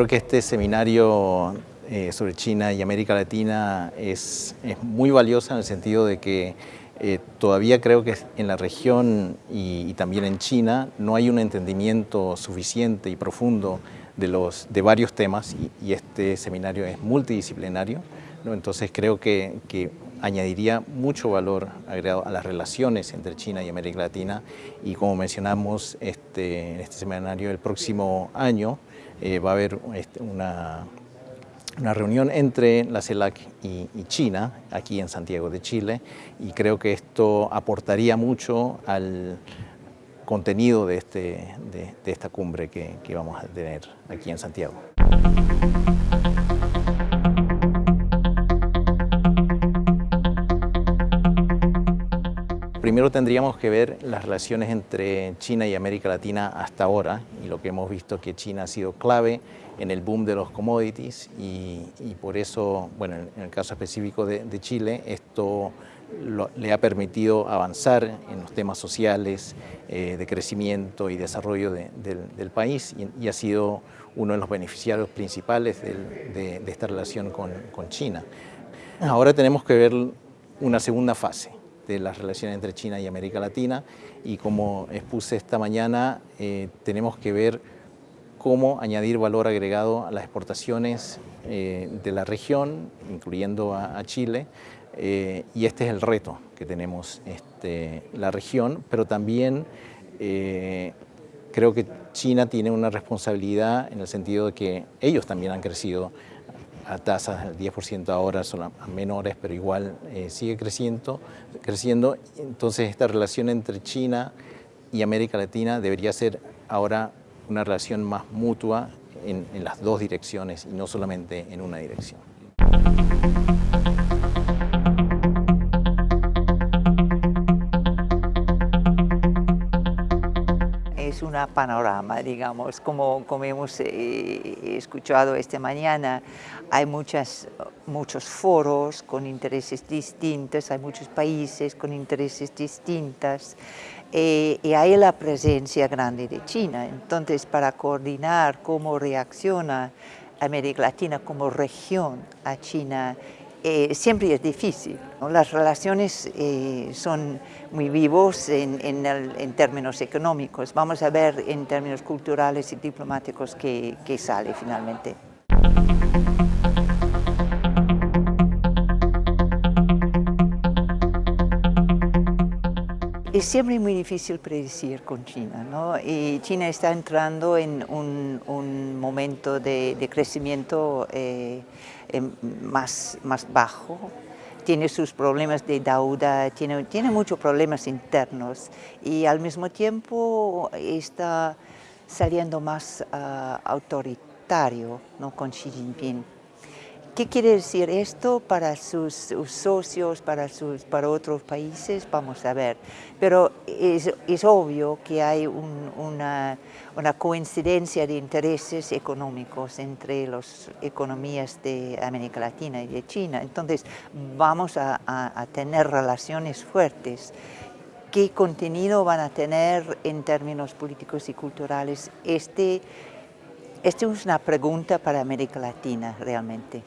creo que este seminario eh, sobre China y América Latina es, es, muy valiosa en el sentido de que eh, todavía creo que en la región y, también en China no hay un entendimiento suficiente y profundo de, los, de varios temas y, este seminario es multidisciplinario, entonces creo que añadiría mucho valor agregado a las relaciones entre China y América Latina y como mencionamos este, en este seminario el próximo año eh, va a haber este, una, una, reunión entre la CELAC y, y, China aquí en Santiago de Chile y creo que esto aportaría mucho al contenido de, este, de, de esta cumbre que, que vamos a tener aquí en Santiago. Primero tendríamos que ver las relaciones entre China y América Latina hasta ahora y lo que hemos visto que China ha sido clave en el boom de los commodities y, por eso, bueno, en el caso específico de, Chile, esto le ha permitido avanzar en los temas sociales, eh, de crecimiento y desarrollo de, del, país y, ha sido uno de los beneficiarios principales de, esta relación con China. Ahora tenemos que ver una segunda fase de las relaciones entre China y América Latina. Y como expuse esta mañana, eh, tenemos que ver cómo añadir valor agregado a las exportaciones eh, de la región, incluyendo a, Chile, eh, y este es el reto que tenemos este, la región, pero también creo que China tiene una responsabilidad en el sentido de que ellos también han crecido a tasas del 10% ahora son menores, pero igual eh, sigue creciendo, creciendo. Entonces esta relación entre China y América Latina debería ser ahora una relación más mutua en, en las dos direcciones y no solamente en una dirección. Una panorama, digamos, como, como hemos eh, escuchado esta mañana, hay muchas, muchos foros con intereses distintos, hay muchos países con intereses distintos eh, y hay la presencia grande de China. Entonces, para coordinar cómo reacciona América Latina como región a China, eh, siempre es difícil. Las relaciones eh, son muy vivos en, en, el, en, términos económicos. Vamos a ver en términos culturales y diplomáticos qué, qué sale finalmente. Es siempre muy difícil predecir con China, ¿no? Y China está entrando en un, momento de, crecimiento eh, más, más bajo, tiene sus problemas de deuda, tiene, tiene muchos problemas internos y al mismo tiempo está saliendo más uh, autoritario ¿no? con Xi Jinping. ¿Qué quiere decir esto para sus, socios, para, sus, para otros países? Vamos a ver. Pero es, obvio que hay un, una, coincidencia de intereses económicos entre las economías de América Latina y de China. Entonces, vamos a, a, a tener relaciones fuertes. ¿Qué contenido van a tener en términos políticos y culturales? Este, esta es una pregunta para América Latina realmente.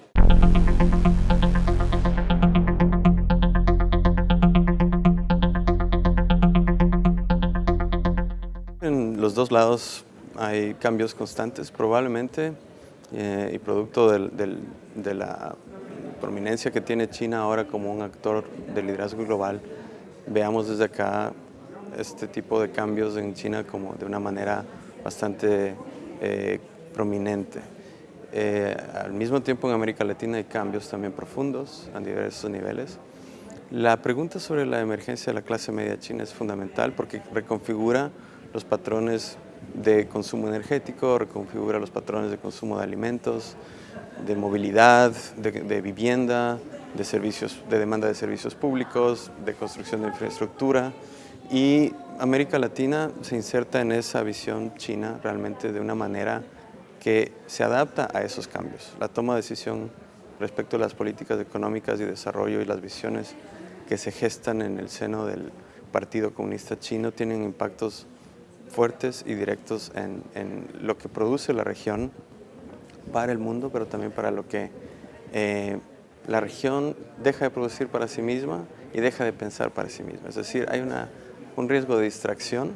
En los dos lados hay cambios constantes probablemente eh, y producto de la prominencia que tiene China ahora como un actor de liderazgo global, veamos desde acá este tipo de cambios en China como de una manera bastante eh, prominente. Eh, al mismo tiempo en América Latina hay cambios también profundos a diversos niveles. La pregunta sobre la emergencia de la clase media china es fundamental porque reconfigura los patrones de consumo energético, reconfigura los patrones de consumo de alimentos, de movilidad, de, de vivienda, de, servicios, de demanda de servicios públicos, de construcción de infraestructura y América Latina se inserta en esa visión china realmente de una manera que se adapta a esos cambios. La toma de decisión respecto a las políticas económicas y desarrollo y las visiones que se gestan en el seno del Partido Comunista Chino tienen impactos fuertes y directos en, en lo que produce la región para el mundo, pero también para lo que eh, la región deja de producir para sí misma y deja de pensar para sí misma. Es decir, hay una, un riesgo de distracción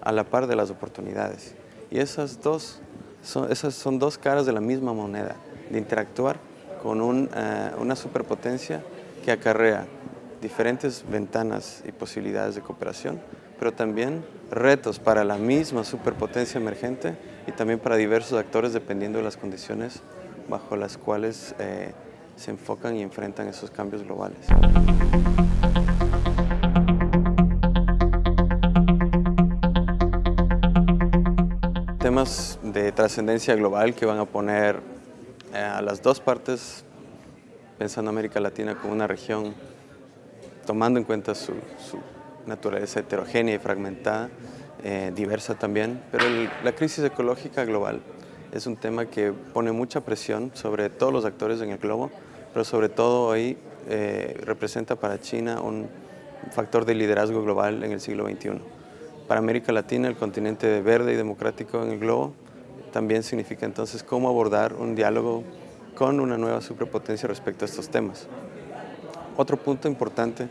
a la par de las oportunidades. Y esas dos son, esas son dos caras de la misma moneda, de interactuar con eh, una superpotencia que acarrea diferentes ventanas y posibilidades de cooperación, pero también retos para la misma superpotencia emergente y también para diversos actores dependiendo de las condiciones bajo las cuales eh, se enfocan y enfrentan esos cambios globales. Temas de trascendencia global que van a poner eh, a las dos partes, pensando América Latina como una región, tomando en cuenta su, naturaleza heterogénea y fragmentada, eh, diversa también, pero la crisis ecológica global es un tema que pone mucha presión sobre todos los actores en el globo, pero sobre todo hoy eh, representa para China un factor de liderazgo global en el siglo XXI. Para América Latina, el continente verde y democrático en el globo, también significa entonces cómo abordar un diálogo con una nueva superpotencia respecto a estos temas. Otro punto importante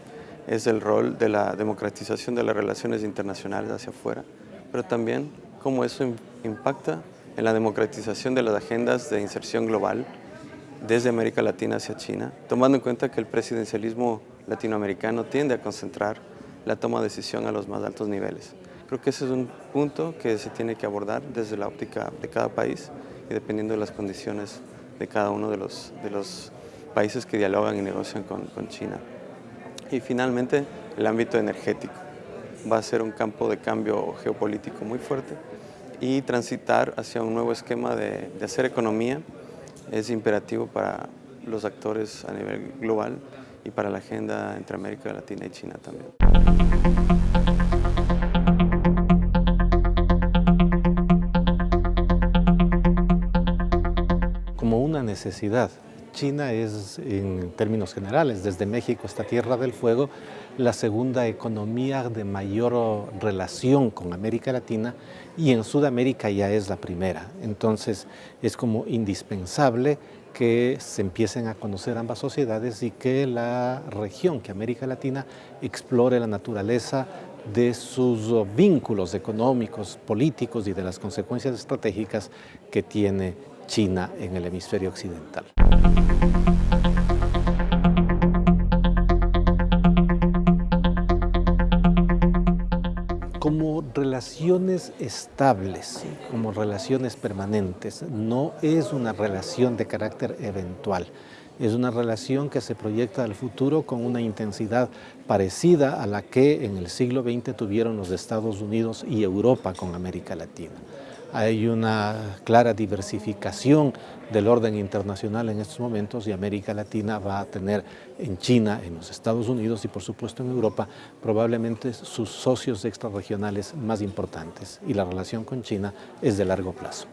es el rol de la democratización de las relaciones internacionales hacia afuera, pero también cómo eso impacta en la democratización de las agendas de inserción global desde América Latina hacia China, tomando en cuenta que el presidencialismo latinoamericano tiende a concentrar la toma de decisión a los más altos niveles. Creo que ese es un punto que se tiene que abordar desde la óptica de cada país y dependiendo de las condiciones de cada uno de los, de los países que dialogan y negocian con, con China. Y finalmente, el ámbito energético. Va a ser un campo de cambio geopolítico muy fuerte y transitar hacia un nuevo esquema de, de hacer economía es imperativo para los actores a nivel global y para la agenda entre América Latina y China también. China es, en términos generales, desde México hasta Tierra del Fuego, la segunda economía de mayor relación con América Latina y en Sudamérica ya es la primera. Entonces es como indispensable que se empiecen a conocer ambas sociedades y que la región, que América Latina, explore la naturaleza de sus vínculos económicos, políticos y de las consecuencias estratégicas que tiene China en el hemisferio occidental. como relaciones estables, como relaciones permanentes. No es una relación de carácter eventual. Es una relación que se proyecta al futuro con una intensidad parecida a la que en el siglo XX tuvieron los Estados Unidos y Europa con América Latina hay una clara diversificación del orden internacional en estos momentos y América Latina va a tener en China, en los Estados Unidos y por supuesto en Europa probablemente sus socios extrarregionales más importantes y la relación con China es de largo plazo.